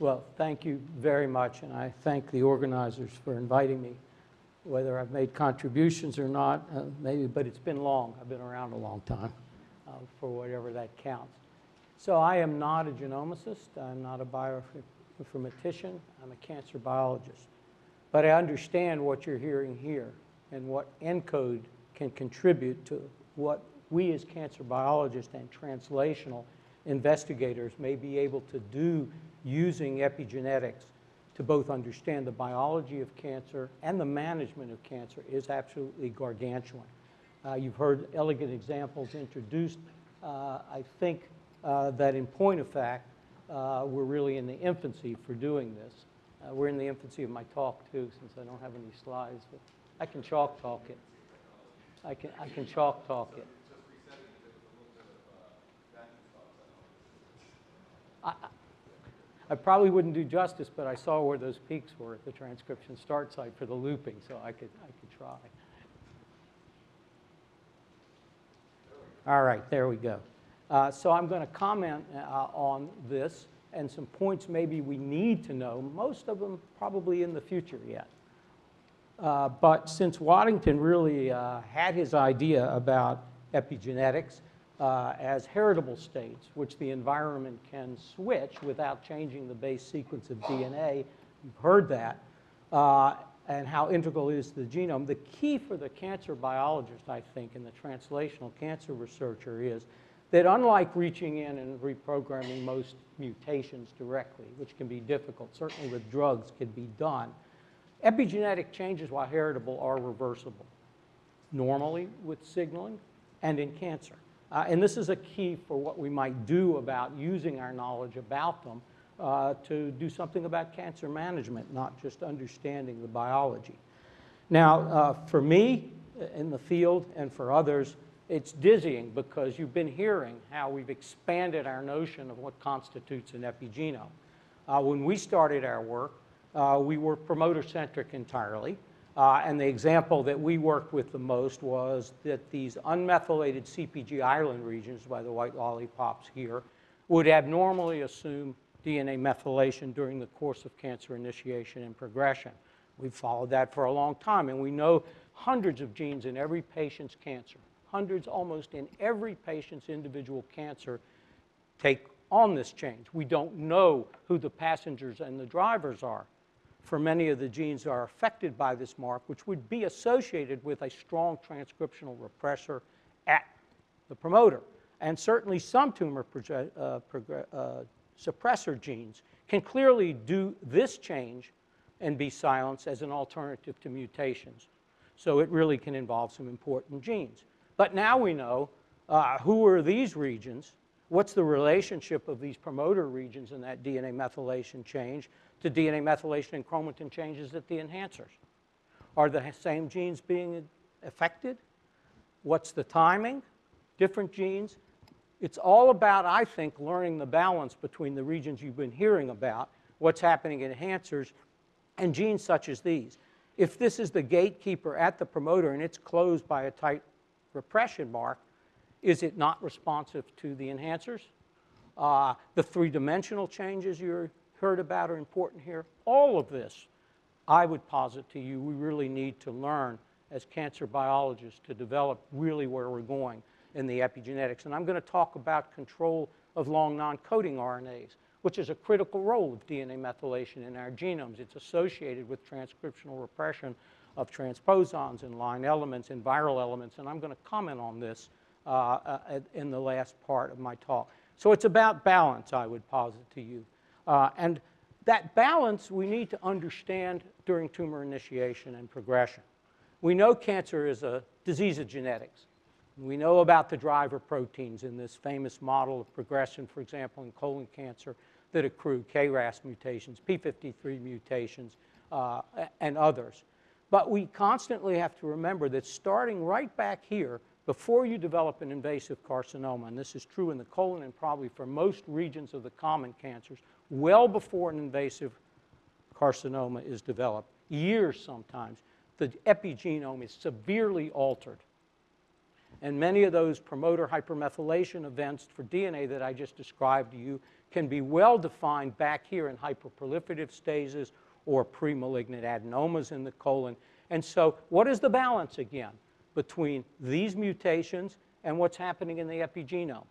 Well, thank you very much, and I thank the organizers for inviting me. Whether I've made contributions or not, uh, maybe, but it's been long. I've been around a long time, uh, for whatever that counts. So I am not a genomicist. I'm not a bioinformatician. I'm a cancer biologist. But I understand what you're hearing here and what ENCODE can contribute to what we as cancer biologists and translational investigators may be able to do using epigenetics to both understand the biology of cancer and the management of cancer is absolutely gargantuan. Uh, you've heard elegant examples introduced. Uh, I think uh, that in point of fact, uh, we're really in the infancy for doing this. Uh, we're in the infancy of my talk too, since I don't have any slides. But I can chalk talk it. I can, I can chalk talk it. I probably wouldn't do justice, but I saw where those peaks were at the transcription start site for the looping, so I could, I could try. All right, there we go. Uh, so I'm going to comment uh, on this and some points maybe we need to know, most of them probably in the future yet. Uh, but since Waddington really uh, had his idea about epigenetics uh, as heritable states, which the environment can switch without changing the base sequence of DNA, you've heard that, uh, and how integral is the genome. The key for the cancer biologist, I think, and the translational cancer researcher is that unlike reaching in and reprogramming most mutations directly, which can be difficult, certainly with drugs can be done, Epigenetic changes, while heritable, are reversible, normally with signaling and in cancer. Uh, and this is a key for what we might do about using our knowledge about them uh, to do something about cancer management, not just understanding the biology. Now, uh, for me in the field and for others, it's dizzying because you've been hearing how we've expanded our notion of what constitutes an epigenome. Uh, when we started our work, uh, we were promoter-centric entirely. Uh, and the example that we worked with the most was that these unmethylated CPG island regions, by the white lollipops here, would abnormally assume DNA methylation during the course of cancer initiation and progression. We've followed that for a long time, and we know hundreds of genes in every patient's cancer, hundreds almost in every patient's individual cancer take on this change. We don't know who the passengers and the drivers are for many of the genes that are affected by this mark, which would be associated with a strong transcriptional repressor at the promoter. And certainly some tumor uh, uh, suppressor genes can clearly do this change and be silenced as an alternative to mutations. So it really can involve some important genes. But now we know uh, who are these regions, what's the relationship of these promoter regions in that DNA methylation change to DNA methylation and chromatin changes at the enhancers. Are the same genes being affected? What's the timing? Different genes? It's all about, I think, learning the balance between the regions you've been hearing about, what's happening in enhancers, and genes such as these. If this is the gatekeeper at the promoter and it's closed by a tight repression mark, is it not responsive to the enhancers? Uh, the three-dimensional changes you're heard about are important here. All of this, I would posit to you, we really need to learn as cancer biologists to develop really where we're going in the epigenetics. And I'm going to talk about control of long non-coding RNAs, which is a critical role of DNA methylation in our genomes. It's associated with transcriptional repression of transposons and line elements and viral elements, and I'm going to comment on this in the last part of my talk. So it's about balance, I would posit to you. Uh, and that balance we need to understand during tumor initiation and progression. We know cancer is a disease of genetics. We know about the driver proteins in this famous model of progression, for example, in colon cancer that accrue KRAS mutations, P53 mutations, uh, and others. But we constantly have to remember that starting right back here, before you develop an invasive carcinoma, and this is true in the colon and probably for most regions of the common cancers, well before an invasive carcinoma is developed, years sometimes, the epigenome is severely altered. And many of those promoter hypermethylation events for DNA that I just described to you can be well defined back here in hyperproliferative stages or premalignant adenomas in the colon. And so what is the balance again between these mutations and what's happening in the epigenome?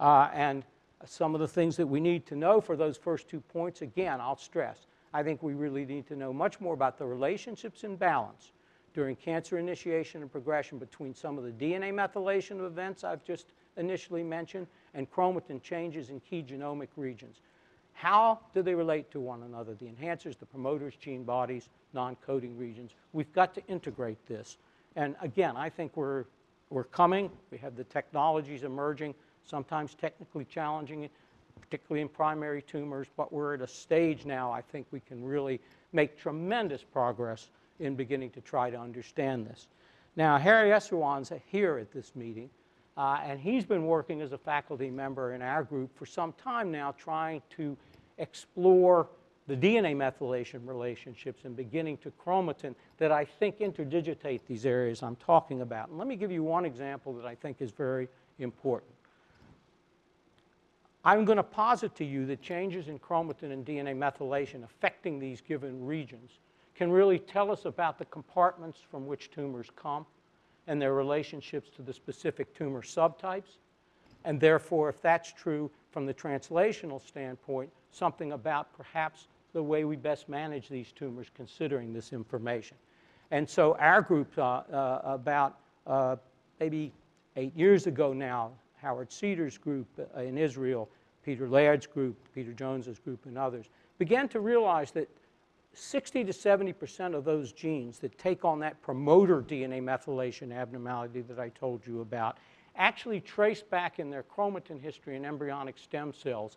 Uh, and some of the things that we need to know for those first two points, again, I'll stress, I think we really need to know much more about the relationships and balance during cancer initiation and progression between some of the DNA methylation events I've just initially mentioned and chromatin changes in key genomic regions. How do they relate to one another? The enhancers, the promoters, gene bodies, non-coding regions. We've got to integrate this. And again, I think we're, we're coming. We have the technologies emerging, sometimes technically challenging, particularly in primary tumors, but we're at a stage now I think we can really make tremendous progress in beginning to try to understand this. Now, Harry Esserwan's here at this meeting, uh, and he's been working as a faculty member in our group for some time now trying to explore the DNA methylation relationships and beginning to chromatin that I think interdigitate these areas I'm talking about. And let me give you one example that I think is very important. I'm going to posit to you that changes in chromatin and DNA methylation affecting these given regions can really tell us about the compartments from which tumors come and their relationships to the specific tumor subtypes. And therefore, if that's true from the translational standpoint, something about perhaps the way we best manage these tumors considering this information. And so our group, uh, uh, about uh, maybe eight years ago now, Howard Cedars group uh, in Israel, Peter Laird's group, Peter Jones's group, and others, began to realize that 60 to 70% of those genes that take on that promoter DNA methylation abnormality that I told you about actually trace back in their chromatin history in embryonic stem cells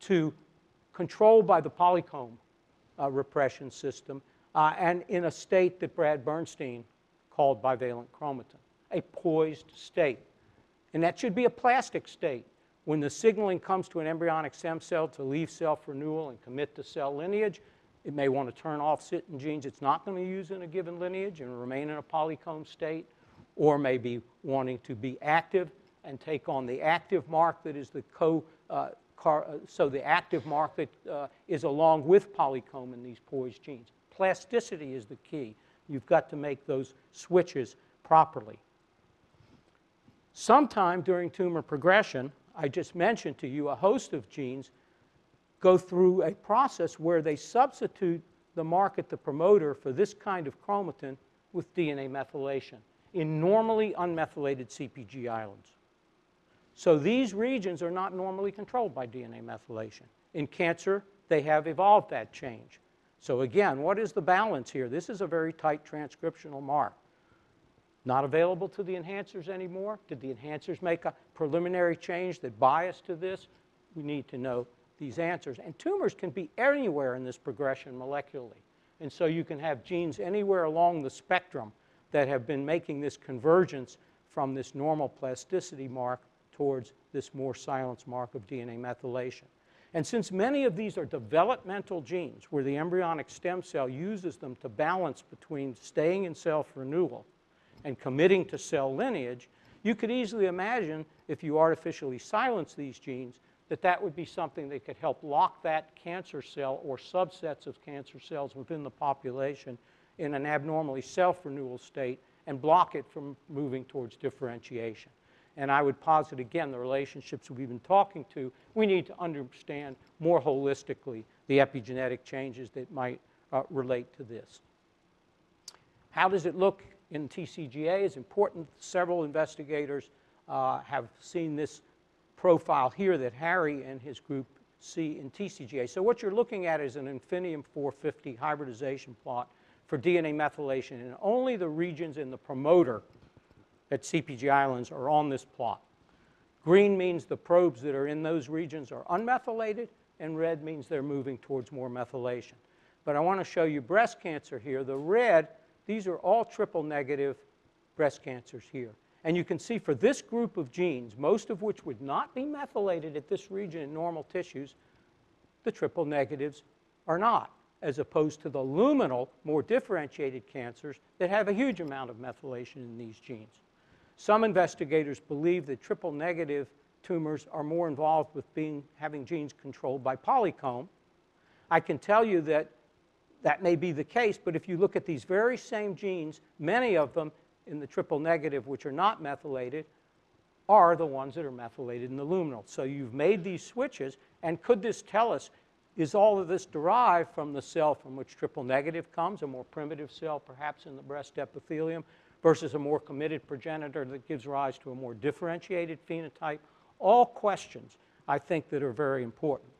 to controlled by the polycomb uh, repression system uh, and in a state that Brad Bernstein called bivalent chromatin, a poised state. And that should be a plastic state. When the signaling comes to an embryonic stem cell to leave self-renewal and commit to cell lineage, it may want to turn off certain genes it's not going to use in a given lineage and remain in a polycomb state, or maybe wanting to be active and take on the active mark that is the co, uh, so the active mark that uh, is along with polycomb in these poised genes. Plasticity is the key. You've got to make those switches properly. Sometime during tumor progression, I just mentioned to you a host of genes go through a process where they substitute the market, the promoter, for this kind of chromatin with DNA methylation in normally unmethylated CPG islands. So these regions are not normally controlled by DNA methylation. In cancer, they have evolved that change. So again, what is the balance here? This is a very tight transcriptional mark. Not available to the enhancers anymore? Did the enhancers make a preliminary change that biased to this? We need to know these answers. And tumors can be anywhere in this progression molecularly. And so you can have genes anywhere along the spectrum that have been making this convergence from this normal plasticity mark towards this more silence mark of DNA methylation. And since many of these are developmental genes where the embryonic stem cell uses them to balance between staying in self-renewal and committing to cell lineage, you could easily imagine if you artificially silence these genes that that would be something that could help lock that cancer cell or subsets of cancer cells within the population in an abnormally self-renewal state and block it from moving towards differentiation. And I would posit again the relationships we've been talking to. We need to understand more holistically the epigenetic changes that might uh, relate to this. How does it look in TCGA is important. Several investigators uh, have seen this profile here that Harry and his group see in TCGA. So what you're looking at is an Infinium 450 hybridization plot for DNA methylation and only the regions in the promoter at CPG Islands are on this plot. Green means the probes that are in those regions are unmethylated, and red means they're moving towards more methylation. But I want to show you breast cancer here. The red, these are all triple negative breast cancers here. And you can see for this group of genes, most of which would not be methylated at this region in normal tissues, the triple negatives are not, as opposed to the luminal, more differentiated cancers that have a huge amount of methylation in these genes. Some investigators believe that triple negative tumors are more involved with being, having genes controlled by polycomb. I can tell you that that may be the case, but if you look at these very same genes, many of them in the triple negative, which are not methylated, are the ones that are methylated in the luminal. So you've made these switches, and could this tell us, is all of this derived from the cell from which triple negative comes, a more primitive cell perhaps in the breast epithelium, versus a more committed progenitor that gives rise to a more differentiated phenotype? All questions, I think, that are very important.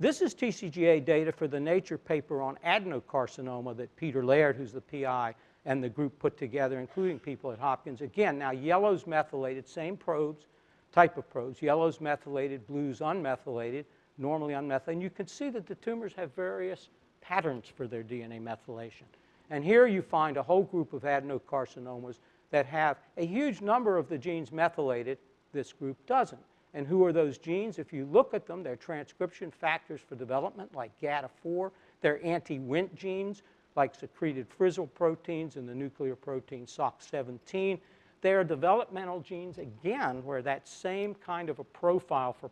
This is TCGA data for the Nature paper on adenocarcinoma that Peter Laird, who's the PI, and the group put together, including people at Hopkins. Again, now yellow's methylated, same probes, type of probes. Yellow's methylated, blue's unmethylated, normally unmethylated. And you can see that the tumors have various patterns for their DNA methylation. And here you find a whole group of adenocarcinomas that have a huge number of the genes methylated. This group doesn't. And who are those genes? If you look at them, they're transcription factors for development like GATA4. They're anti-Wnt genes like secreted Frizzle proteins and the nuclear protein SOX17. They are developmental genes, again, where that same kind of a profile for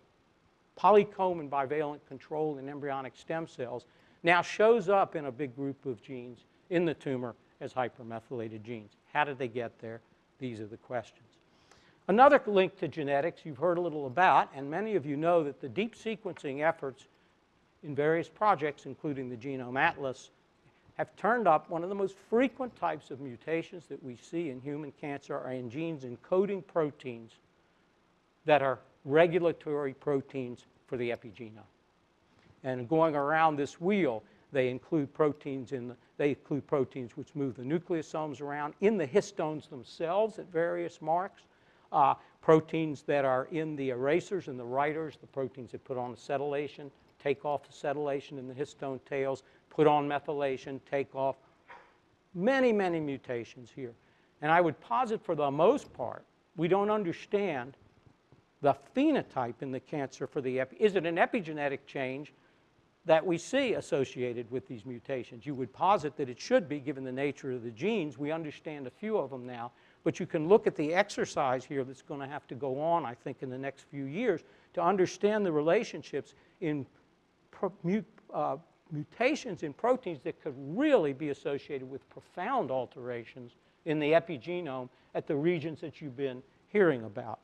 polycomb and bivalent control in embryonic stem cells now shows up in a big group of genes in the tumor as hypermethylated genes. How did they get there? These are the questions. Another link to genetics you've heard a little about, and many of you know that the deep sequencing efforts in various projects, including the Genome Atlas, have turned up one of the most frequent types of mutations that we see in human cancer are in genes encoding proteins that are regulatory proteins for the epigenome. And going around this wheel, they include proteins in the, they include proteins which move the nucleosomes around in the histones themselves at various marks, uh, proteins that are in the erasers and the writers, the proteins that put on acetylation, take off acetylation in the histone tails, put on methylation, take off. Many, many mutations here. And I would posit for the most part, we don't understand the phenotype in the cancer for the epi. Is it an epigenetic change that we see associated with these mutations? You would posit that it should be, given the nature of the genes. We understand a few of them now. But you can look at the exercise here that's going to have to go on, I think, in the next few years to understand the relationships in uh, mutations in proteins that could really be associated with profound alterations in the epigenome at the regions that you've been hearing about.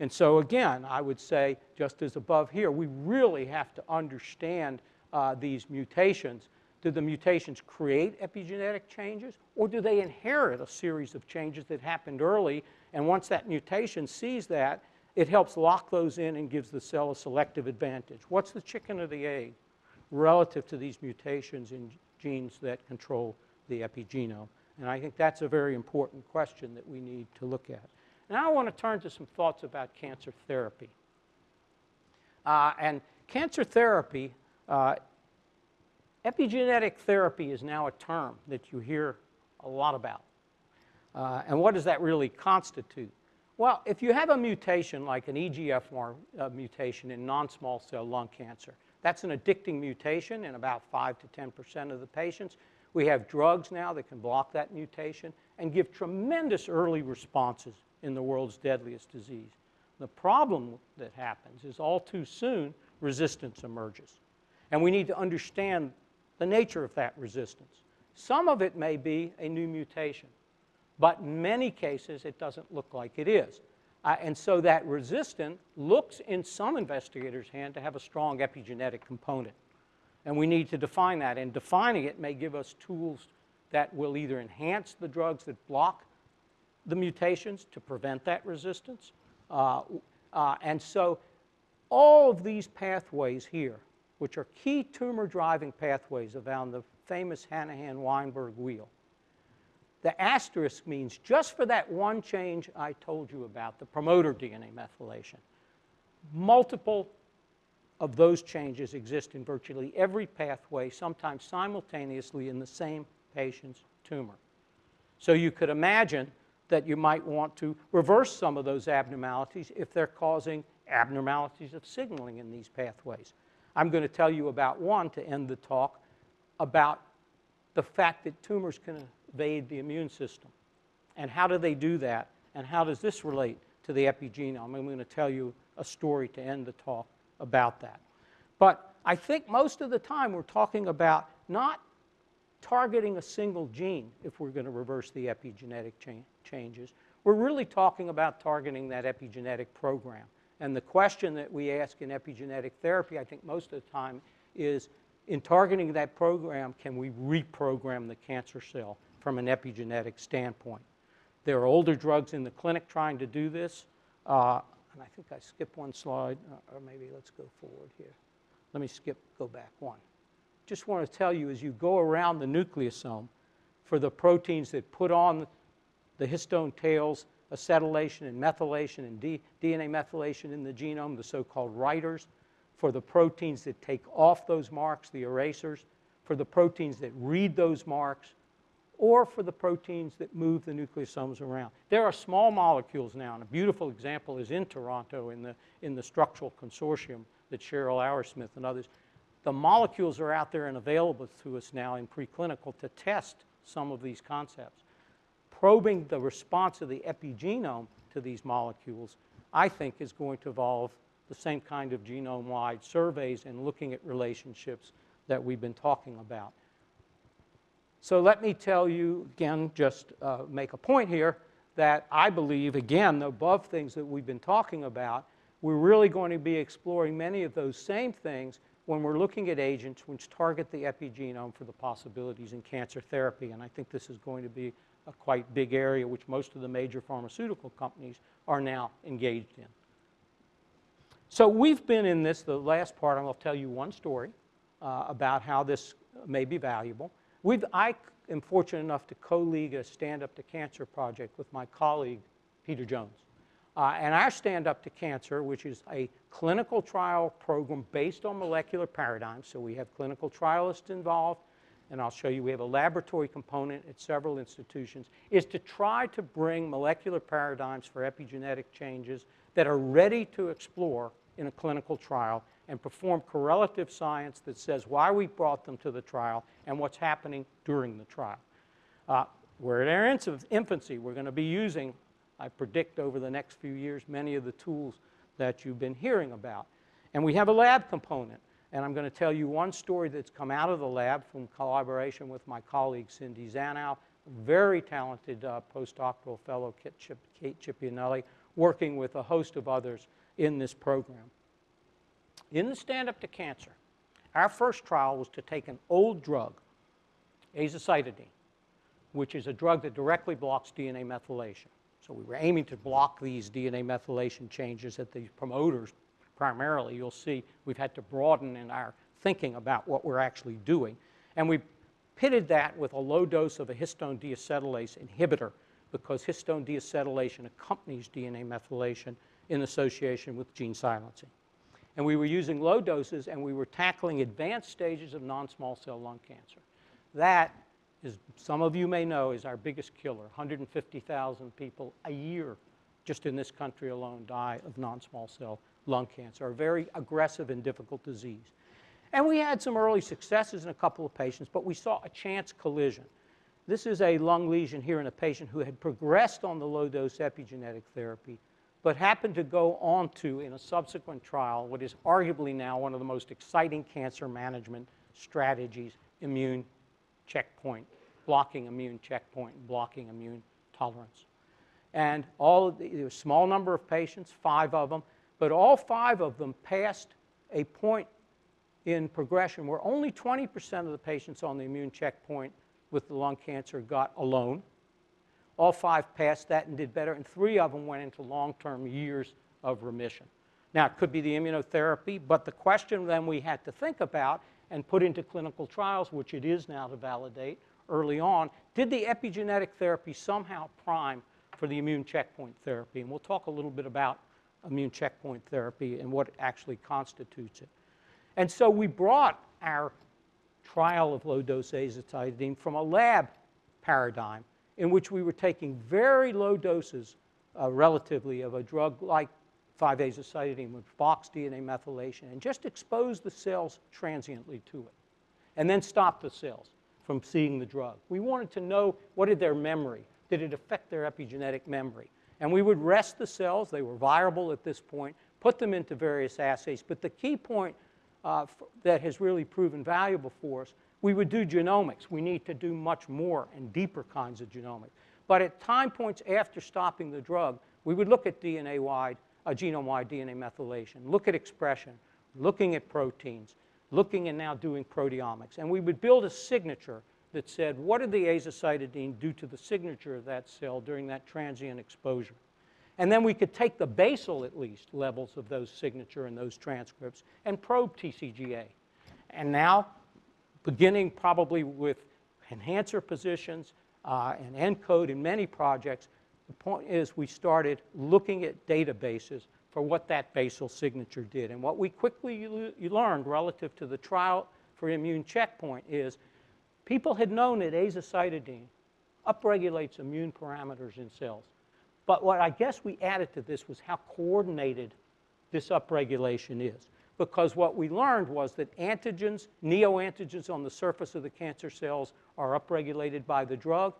And so again, I would say, just as above here, we really have to understand uh, these mutations do the mutations create epigenetic changes, or do they inherit a series of changes that happened early? And once that mutation sees that, it helps lock those in and gives the cell a selective advantage. What's the chicken or the egg relative to these mutations in genes that control the epigenome? And I think that's a very important question that we need to look at. Now I want to turn to some thoughts about cancer therapy. Uh, and cancer therapy uh, Epigenetic therapy is now a term that you hear a lot about. Uh, and what does that really constitute? Well, if you have a mutation like an EGFR uh, mutation in non-small cell lung cancer, that's an addicting mutation in about 5 to 10% of the patients. We have drugs now that can block that mutation and give tremendous early responses in the world's deadliest disease. The problem that happens is all too soon resistance emerges. And we need to understand the nature of that resistance. Some of it may be a new mutation, but in many cases it doesn't look like it is. Uh, and so that resistant looks in some investigators' hand to have a strong epigenetic component. And we need to define that. And defining it may give us tools that will either enhance the drugs that block the mutations to prevent that resistance. Uh, uh, and so all of these pathways here which are key tumor driving pathways around the famous Hanahan-Weinberg wheel. The asterisk means just for that one change I told you about, the promoter DNA methylation, multiple of those changes exist in virtually every pathway, sometimes simultaneously in the same patient's tumor. So you could imagine that you might want to reverse some of those abnormalities if they're causing abnormalities of signaling in these pathways. I'm going to tell you about one to end the talk about the fact that tumors can evade the immune system. And how do they do that? And how does this relate to the epigenome. I'm going to tell you a story to end the talk about that. But I think most of the time we're talking about not targeting a single gene if we're going to reverse the epigenetic cha changes. We're really talking about targeting that epigenetic program. And the question that we ask in epigenetic therapy, I think most of the time, is in targeting that program, can we reprogram the cancer cell from an epigenetic standpoint? There are older drugs in the clinic trying to do this. Uh, and I think I skipped one slide, uh, or maybe let's go forward here. Let me skip, go back one. Just want to tell you as you go around the nucleosome for the proteins that put on the histone tails, acetylation and methylation and D DNA methylation in the genome, the so-called writers, for the proteins that take off those marks, the erasers, for the proteins that read those marks, or for the proteins that move the nucleosomes around. There are small molecules now, and a beautiful example is in Toronto in the, in the structural consortium that Cheryl Auersmith and others. The molecules are out there and available to us now in preclinical to test some of these concepts. Probing the response of the epigenome to these molecules, I think, is going to evolve the same kind of genome-wide surveys and looking at relationships that we've been talking about. So let me tell you, again, just uh, make a point here that I believe, again, the above things that we've been talking about, we're really going to be exploring many of those same things when we're looking at agents which target the epigenome for the possibilities in cancer therapy. And I think this is going to be a quite big area which most of the major pharmaceutical companies are now engaged in. So we've been in this, the last part, and I'll tell you one story uh, about how this may be valuable. We've, I am fortunate enough to co-lead a Stand Up to Cancer project with my colleague, Peter Jones. Uh, and our Stand Up to Cancer, which is a clinical trial program based on molecular paradigms, so we have clinical trialists involved, and I'll show you we have a laboratory component at several institutions, is to try to bring molecular paradigms for epigenetic changes that are ready to explore in a clinical trial and perform correlative science that says why we brought them to the trial and what's happening during the trial. Uh, we're in our infancy. We're going to be using, I predict over the next few years, many of the tools that you've been hearing about. And we have a lab component. And I'm going to tell you one story that's come out of the lab from collaboration with my colleague Cindy Zanow, very talented uh, postdoctoral fellow, Kate, Chip, Kate Ciprianelli, working with a host of others in this program. In the Stand Up to Cancer, our first trial was to take an old drug, azacitidine, which is a drug that directly blocks DNA methylation. So we were aiming to block these DNA methylation changes at these promoters primarily. You'll see we've had to broaden in our thinking about what we're actually doing. And we pitted that with a low dose of a histone deacetylase inhibitor because histone deacetylation accompanies DNA methylation in association with gene silencing. And we were using low doses and we were tackling advanced stages of non-small cell lung cancer. That, is, some of you may know, is our biggest killer. 150,000 people a year just in this country alone die of non-small cell lung cancer, a very aggressive and difficult disease. And we had some early successes in a couple of patients, but we saw a chance collision. This is a lung lesion here in a patient who had progressed on the low-dose epigenetic therapy but happened to go on to, in a subsequent trial, what is arguably now one of the most exciting cancer management strategies, immune checkpoint, blocking immune checkpoint, blocking immune tolerance. And all of the, there was a small number of patients, five of them, but all five of them passed a point in progression where only 20% of the patients on the immune checkpoint with the lung cancer got alone. All five passed that and did better, and three of them went into long-term years of remission. Now, it could be the immunotherapy, but the question then we had to think about and put into clinical trials, which it is now to validate early on, did the epigenetic therapy somehow prime for the immune checkpoint therapy? And we'll talk a little bit about immune checkpoint therapy and what actually constitutes it. And so we brought our trial of low-dose azacitidine from a lab paradigm in which we were taking very low doses, uh, relatively, of a drug like 5-azacitidine, which blocks DNA methylation, and just expose the cells transiently to it, and then stop the cells from seeing the drug. We wanted to know what did their memory, did it affect their epigenetic memory? And we would rest the cells, they were viable at this point, put them into various assays. But the key point uh, that has really proven valuable for us, we would do genomics. We need to do much more and deeper kinds of genomics. But at time points after stopping the drug, we would look at DNA-wide, uh, genome-wide DNA methylation, look at expression, looking at proteins, looking and now doing proteomics. And we would build a signature that said, what did the azacitidine do to the signature of that cell during that transient exposure? And then we could take the basal, at least, levels of those signature and those transcripts and probe TCGA. And now, beginning probably with enhancer positions uh, and ENCODE in many projects, the point is we started looking at databases for what that basal signature did. And what we quickly learned relative to the trial for immune checkpoint is people had known that azacitidine upregulates immune parameters in cells. But what I guess we added to this was how coordinated this upregulation is. Because what we learned was that antigens, neoantigens on the surface of the cancer cells are upregulated by the drug.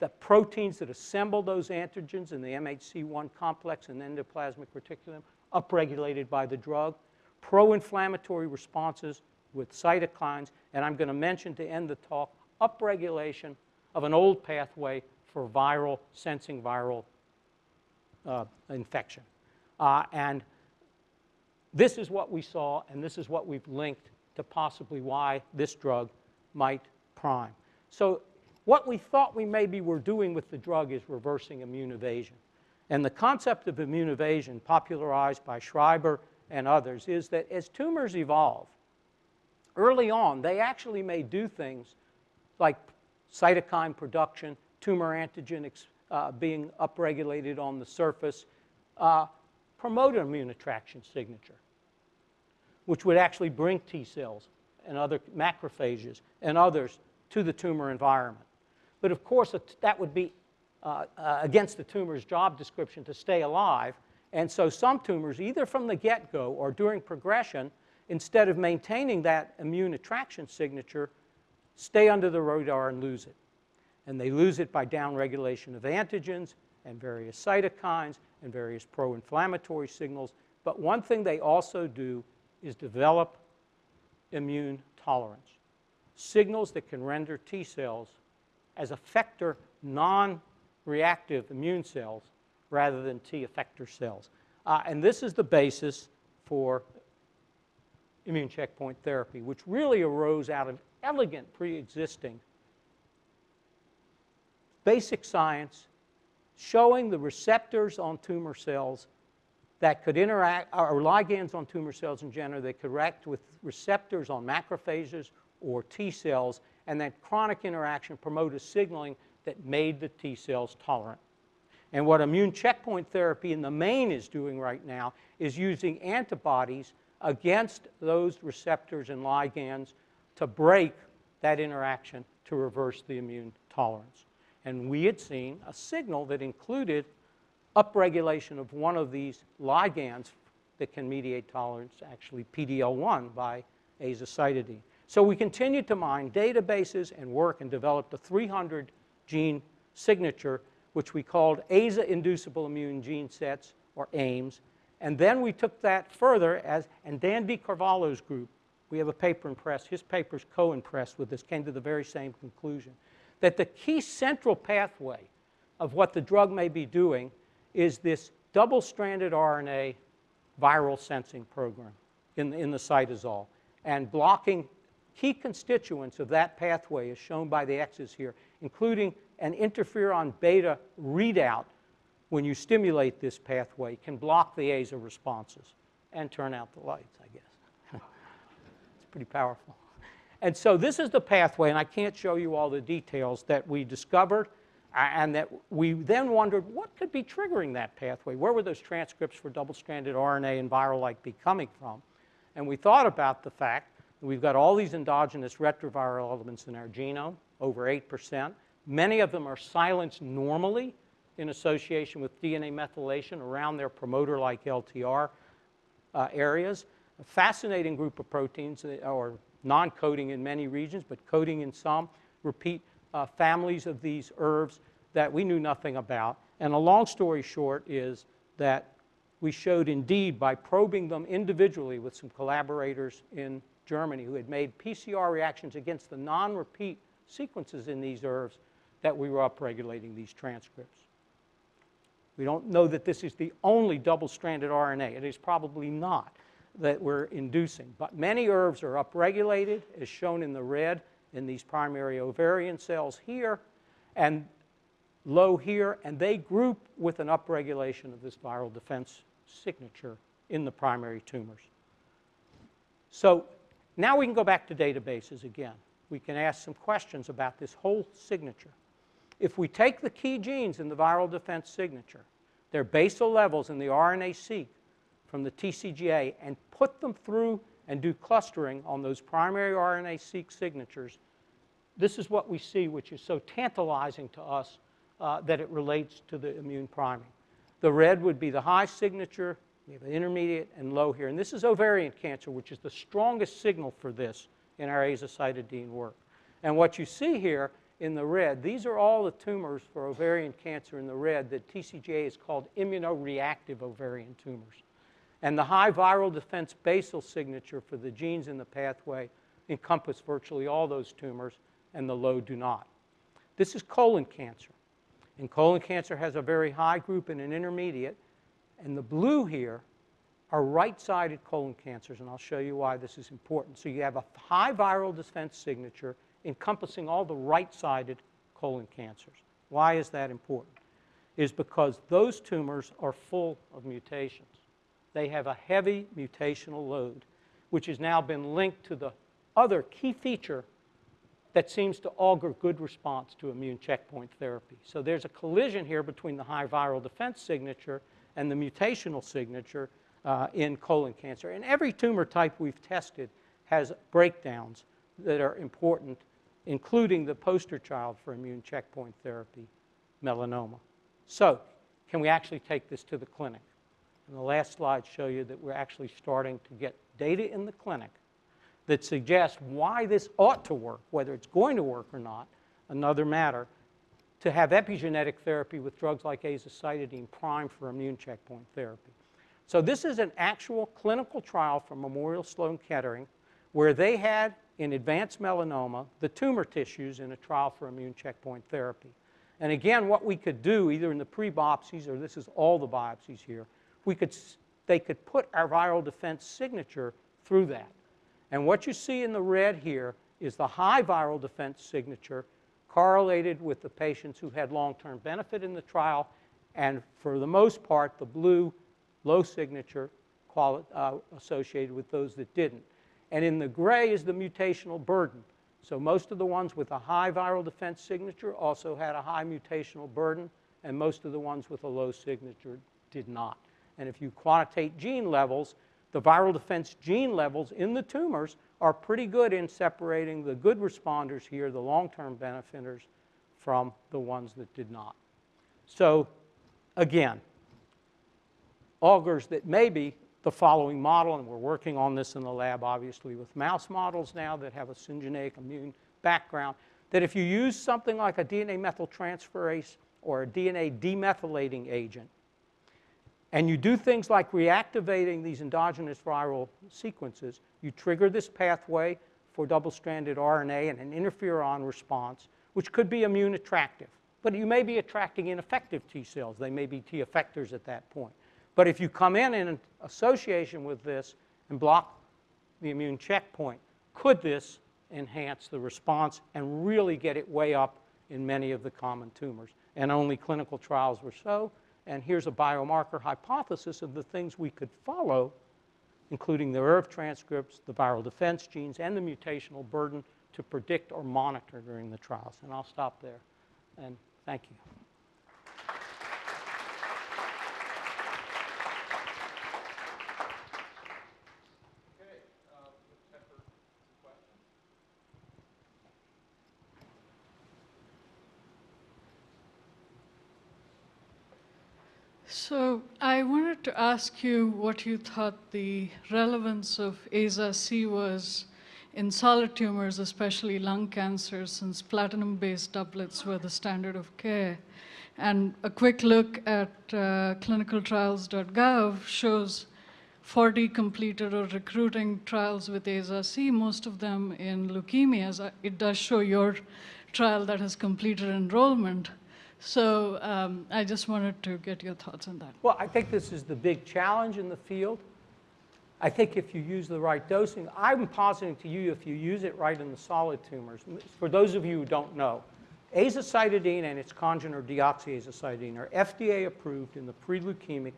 The proteins that assemble those antigens in the MHC1 complex and endoplasmic reticulum upregulated by the drug. Pro-inflammatory responses with cytokines. And I'm going to mention to end the talk upregulation of an old pathway for viral, sensing viral uh, infection. Uh, and this is what we saw, and this is what we've linked to possibly why this drug might prime. So what we thought we maybe were doing with the drug is reversing immune evasion. And the concept of immune evasion, popularized by Schreiber and others, is that as tumors evolve, early on, they actually may do things like cytokine production, tumor antigen uh, being upregulated on the surface, uh, promote an immune attraction signature, which would actually bring T cells and other macrophages and others to the tumor environment. But of course, that would be uh, uh, against the tumor's job description to stay alive. And so some tumors, either from the get-go or during progression, instead of maintaining that immune attraction signature, stay under the radar and lose it. And they lose it by downregulation of antigens and various cytokines and various pro-inflammatory signals. But one thing they also do is develop immune tolerance. Signals that can render T cells as effector non-reactive immune cells rather than T effector cells. Uh, and this is the basis for immune checkpoint therapy, which really arose out of elegant pre-existing basic science showing the receptors on tumor cells that could interact, or ligands on tumor cells in general, that could interact with receptors on macrophages or T cells, and that chronic interaction promoted signaling that made the T cells tolerant. And what immune checkpoint therapy in the main is doing right now is using antibodies against those receptors and ligands to break that interaction to reverse the immune tolerance. And we had seen a signal that included upregulation of one of these ligands that can mediate tolerance, actually PD-L1 by azacitidine. So we continued to mine databases and work and developed a 300 gene signature, which we called AZA-inducible immune gene sets, or AIMS, and then we took that further as, and Dan DiCarvalho's group, we have a paper in press, his paper's co-impressed with this, came to the very same conclusion, that the key central pathway of what the drug may be doing is this double-stranded RNA viral sensing program in, in the cytosol. And blocking key constituents of that pathway is shown by the X's here, including an interferon beta readout when you stimulate this pathway, can block the AZA responses and turn out the lights, I guess. it's pretty powerful. And so this is the pathway, and I can't show you all the details that we discovered uh, and that we then wondered what could be triggering that pathway? Where were those transcripts for double-stranded RNA and viral-like be coming from? And we thought about the fact that we've got all these endogenous retroviral elements in our genome, over 8%. Many of them are silenced normally in association with DNA methylation around their promoter-like LTR uh, areas. A fascinating group of proteins that are non-coding in many regions, but coding in some, repeat uh, families of these ERVs that we knew nothing about. And a long story short is that we showed indeed by probing them individually with some collaborators in Germany who had made PCR reactions against the non-repeat sequences in these ERVs that we were upregulating these transcripts. We don't know that this is the only double-stranded RNA. It is probably not that we're inducing. But many ERVs are upregulated, as shown in the red in these primary ovarian cells here, and low here, and they group with an upregulation of this viral defense signature in the primary tumors. So now we can go back to databases again. We can ask some questions about this whole signature. If we take the key genes in the viral defense signature, their basal levels in the RNA-seq from the TCGA, and put them through and do clustering on those primary RNA-seq signatures, this is what we see, which is so tantalizing to us uh, that it relates to the immune priming. The red would be the high signature. We have an intermediate and low here. And this is ovarian cancer, which is the strongest signal for this in our azacitidine work. And what you see here in the red, these are all the tumors for ovarian cancer in the red that TCGA is called immunoreactive ovarian tumors. And the high viral defense basal signature for the genes in the pathway encompass virtually all those tumors, and the low do not. This is colon cancer. And colon cancer has a very high group and an intermediate. And the blue here are right-sided colon cancers, and I'll show you why this is important. So you have a high viral defense signature encompassing all the right-sided colon cancers. Why is that important? Is because those tumors are full of mutations. They have a heavy mutational load, which has now been linked to the other key feature that seems to augur good response to immune checkpoint therapy. So there's a collision here between the high viral defense signature and the mutational signature uh, in colon cancer. And every tumor type we've tested has breakdowns that are important, including the poster child for immune checkpoint therapy, melanoma. So can we actually take this to the clinic? And the last slide show you that we're actually starting to get data in the clinic that suggests why this ought to work, whether it's going to work or not, another matter, to have epigenetic therapy with drugs like azacitidine prime for immune checkpoint therapy. So this is an actual clinical trial from Memorial Sloan Kettering where they had in advanced melanoma the tumor tissues in a trial for immune checkpoint therapy. And again, what we could do either in the pre-biopsies or this is all the biopsies here, we could, they could put our viral defense signature through that. And what you see in the red here is the high viral defense signature correlated with the patients who had long-term benefit in the trial, and for the most part, the blue low signature uh, associated with those that didn't. And in the gray is the mutational burden. So most of the ones with a high viral defense signature also had a high mutational burden, and most of the ones with a low signature did not. And if you quantitate gene levels, the viral defense gene levels in the tumors are pretty good in separating the good responders here, the long-term benefiters, from the ones that did not. So again, augurs that maybe the following model, and we're working on this in the lab obviously with mouse models now that have a syngeneic immune background, that if you use something like a DNA methyltransferase or a DNA demethylating agent, and you do things like reactivating these endogenous viral sequences, you trigger this pathway for double-stranded RNA and an interferon response, which could be immune attractive. But you may be attracting ineffective T cells. They may be T effectors at that point. But if you come in in association with this and block the immune checkpoint, could this enhance the response and really get it way up in many of the common tumors? And only clinical trials were so, and here's a biomarker hypothesis of the things we could follow, including the ERV transcripts, the viral defense genes, and the mutational burden to predict or monitor during the trials. And I'll stop there. And thank you. So I wanted to ask you what you thought the relevance of AZA-C was in solid tumors, especially lung cancer, since platinum-based doublets were the standard of care. And a quick look at uh, clinicaltrials.gov shows 40 completed or recruiting trials with AZA-C, most of them in leukemias. Uh, It does show your trial that has completed enrollment. So um, I just wanted to get your thoughts on that. Well, I think this is the big challenge in the field. I think if you use the right dosing, I'm positing to you if you use it right in the solid tumors. For those of you who don't know, azacitidine and its congener deoxyazacytidine are FDA approved in the pre-leukemic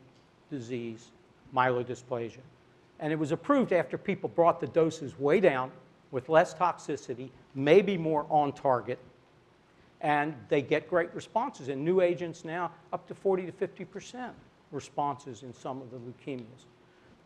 disease myelodysplasia. And it was approved after people brought the doses way down with less toxicity, maybe more on target, and they get great responses. And new agents now, up to 40 to 50% responses in some of the leukemias.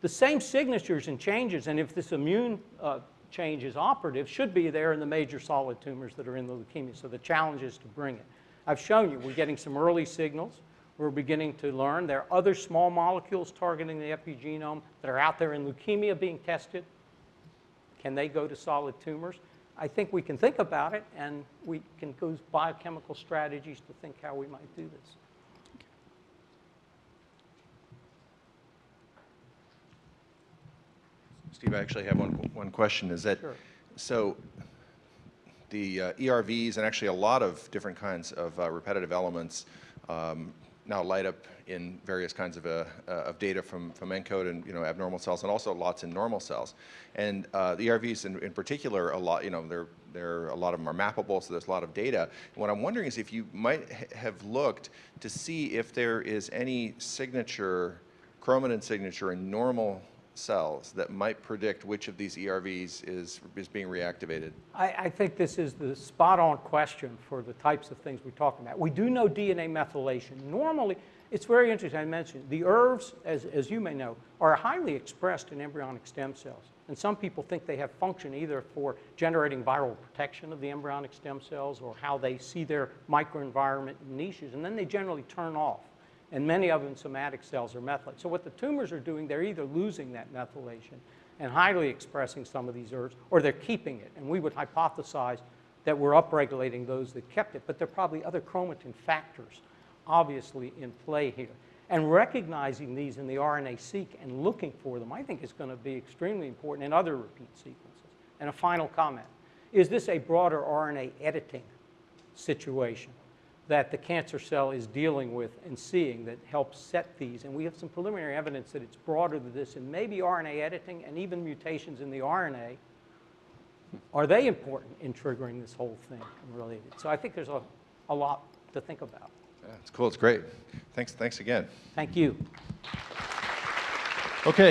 The same signatures and changes, and if this immune uh, change is operative, should be there in the major solid tumors that are in the leukemia. So the challenge is to bring it. I've shown you, we're getting some early signals. We're beginning to learn. There are other small molecules targeting the epigenome that are out there in leukemia being tested. Can they go to solid tumors? I think we can think about it, and we can use biochemical strategies to think how we might do this. Steve, I actually have one, one question. Is that, Sure. so the uh, ERVs and actually a lot of different kinds of uh, repetitive elements um, now light up in various kinds of, uh, uh, of data from, from ENCODE and, you know, abnormal cells and also lots in normal cells. And uh, the ERVs in, in particular, a lot, you know, they're, they're, a lot of them are mappable, so there's a lot of data. What I'm wondering is if you might ha- have looked to see if there is any signature, chromatin signature in normal cells that might predict which of these ERVs is, is being reactivated. I, I think this is the spot-on question for the types of things we're talking about. We do know DNA methylation. Normally, it's very interesting, I mentioned, the ERVs, as, as you may know, are highly expressed in embryonic stem cells. And some people think they have function either for generating viral protection of the embryonic stem cells or how they see their microenvironment niches, and then they generally turn off. And many of them, somatic cells, are methylated. So what the tumors are doing, they're either losing that methylation and highly expressing some of these ERVs, or they're keeping it. And we would hypothesize that we're upregulating those that kept it, but there are probably other chromatin factors obviously in play here. And recognizing these in the RNA-seq and looking for them, I think is going to be extremely important in other repeat sequences. And a final comment. Is this a broader RNA editing situation that the cancer cell is dealing with and seeing that helps set these? And we have some preliminary evidence that it's broader than this, and maybe RNA editing and even mutations in the RNA are they important in triggering this whole thing related? So I think there's a, a lot to think about. Yeah, it's cool, it's great. Thanks, thanks again. Thank you. Okay.